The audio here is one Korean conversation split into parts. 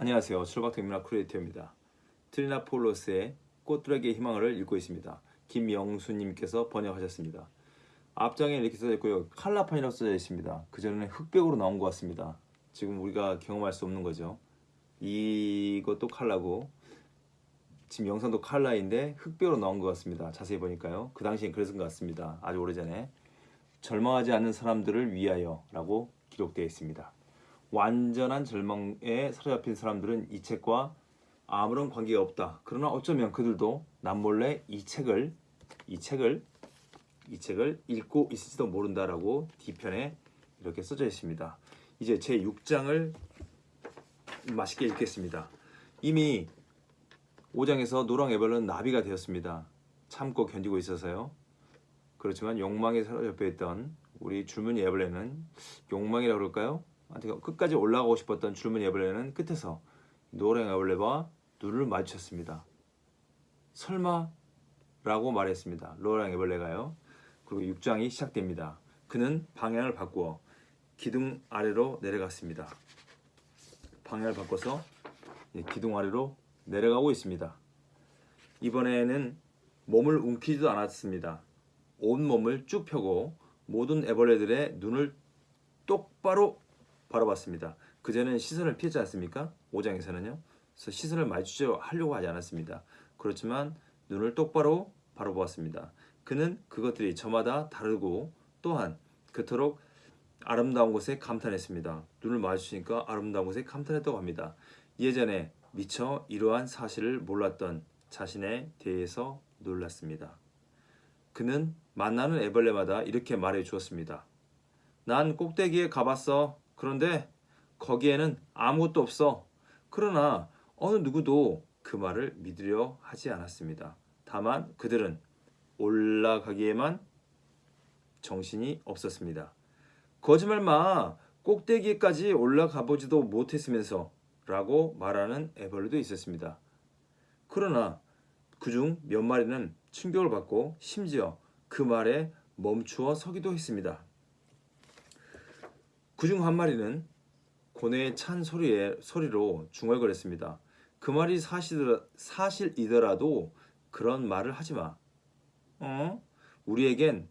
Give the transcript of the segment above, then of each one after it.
안녕하세요. 출박대민학 크리에이터입니다. 트리나폴로스의 꽃들에게 희망을 읽고 있습니다. 김영수님께서 번역하셨습니다. 앞장에 이렇게 써져 있고요. 칼라판이라고 써져 있습니다. 그전에는 흑백으로 나온 것 같습니다. 지금 우리가 경험할 수 없는 거죠. 이것도 칼라고 지금 영상도 칼라인데 흑백으로 나온 것 같습니다. 자세히 보니까요. 그 당시엔 그랬던 것 같습니다. 아주 오래전에 절망하지 않는 사람들을 위하여 라고 기록되어 있습니다. 완전한 절망에 사로잡힌 사람들은 이 책과 아무런 관계가 없다. 그러나 어쩌면 그들도 남몰래 이 책을 이 책을 이 책을 읽고 있을지도 모른다라고 뒤편에 이렇게 써져 있습니다. 이제 제 6장을 맛있게 읽겠습니다. 이미 5장에서 노랑 에벌은 나비가 되었습니다. 참고 견디고 있어서요. 그렇지만 욕망에 사로잡혀 있던 우리 줄무늬 에벌레는 욕망이라고 그럴까요? 끝까지 올라가고 싶었던 줄무늬 에벌레는 끝에서 노랑 에벌레와 눈을 마주쳤습니다. 설마? 라고 말했습니다. 노랑 에벌레가요. 그리고 6장이 시작됩니다. 그는 방향을 바꾸어 기둥 아래로 내려갔습니다. 방향을 바꿔서 기둥 아래로 내려가고 있습니다. 이번에는 몸을 움키지도 않았습니다. 온 몸을 쭉 펴고 모든 애벌레들의 눈을 똑바로 바라봤습니다. 그전에는 시선을 피했지 않습니까? 5장에서는요. 그래서 시선을 마주하려고 하지 않았습니다. 그렇지만 눈을 똑바로 바라보았습니다. 그는 그것들이 저마다 다르고 또한 그토록 아름다운 곳에 감탄했습니다. 눈을 마주치니까 아름다운 곳에 감탄했다고 합니다. 예전에 미처 이러한 사실을 몰랐던 자신에 대해서 놀랐습니다. 그는 만나는 애벌레마다 이렇게 말해 주었습니다. 난 꼭대기에 가봤어. 그런데 거기에는 아무것도 없어. 그러나 어느 누구도 그 말을 믿으려 하지 않았습니다. 다만 그들은 올라가기에만 정신이 없었습니다. 거짓말 마! 꼭대기까지 올라가 보지도 못했으면서 라고 말하는 애벌레도 있었습니다. 그러나 그중 몇 마리는 충격을 받고 심지어 그 말에 멈추어 서기도 했습니다. 그중 한 마리는 고뇌에 찬 소리에, 소리로 중얼거렸습니다. 그 말이 사실, 사실이더라도 그런 말을 하지 마. 어? 우리에겐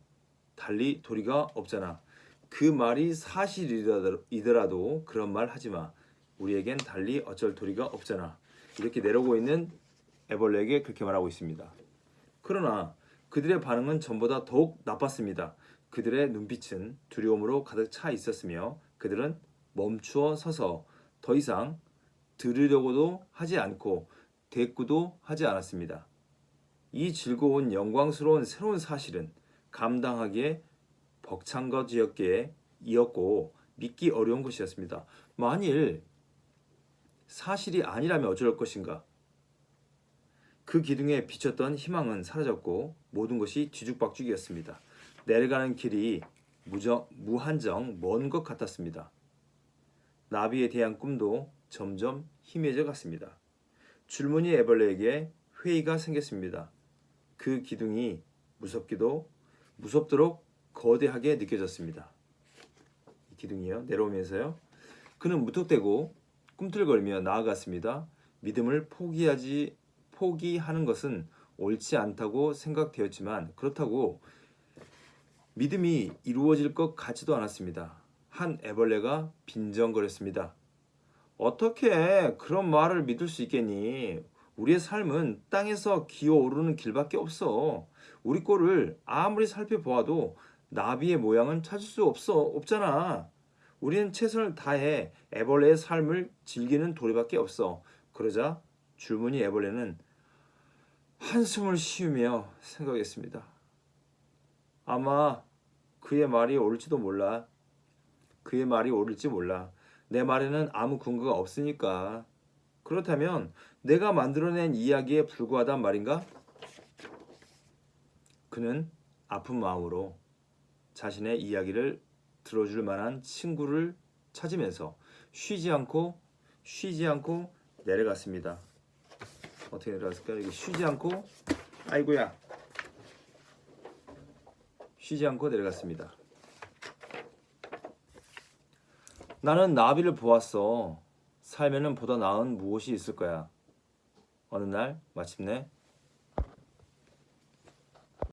달리 도리가 없잖아. 그 말이 사실이더라도 그런 말 하지 마. 우리에겐 달리 어쩔 도리가 없잖아. 이렇게 내려오고 있는 애벌레에게 그렇게 말하고 있습니다. 그러나 그들의 반응은 전보다 더욱 나빴습니다. 그들의 눈빛은 두려움으로 가득 차 있었으며 그들은 멈추어 서서 더 이상 들으려고도 하지 않고 대꾸도 하지 않았습니다. 이 즐거운 영광스러운 새로운 사실은 감당하기에 벅찬 것이었기에 이었고 믿기 어려운 것이었습니다. 만일 사실이 아니라면 어쩔 것인가? 그 기둥에 비쳤던 희망은 사라졌고 모든 것이 뒤죽박죽이었습니다. 내려가는 길이 무정, 무한정 먼 것 같았습니다. 나비에 대한 꿈도 점점 희미해져 갔습니다. 줄무늬 애벌레에게 회의가 생겼습니다. 그 기둥이 무섭기도 무섭도록 거대하게 느껴졌습니다. 기둥이요 내려오면서요. 그는 무턱대고 꿈틀거리며 나아갔습니다. 믿음을 포기하지 포기하는 것은 옳지 않다고 생각되었지만 그렇다고 믿음이 이루어질 것 같지도 않았습니다. 한 애벌레가 빈정거렸습니다. 어떻게 그런 말을 믿을 수 있겠니? 우리의 삶은 땅에서 기어오르는 길밖에 없어. 우리 꼴을 아무리 살펴보아도 나비의 모양은 찾을 수 없어. 없잖아. 우리는 최선을 다해 애벌레의 삶을 즐기는 도리밖에 없어. 그러자 줄무늬 애벌레는 한숨을 쉬우며 생각했습니다. 아마 그의 말이 옳을지도 몰라. 그의 말이 옳을지 몰라. 내 말에는 아무 근거가 없으니까. 그렇다면 내가 만들어낸 이야기에 불과하단 말인가? 그는 아픈 마음으로 자신의 이야기를 들어줄 만한 친구를 찾으면서 쉬지 않고 쉬지 않고 내려갔습니다. 어떻게 내려갔을까요? 이게 쉬지 않고 아이고야 쉬지 않고 내려갔습니다. 나는 나비를 보았어. 살면은 보다 나은 무엇이 있을 거야. 어느 날 마침내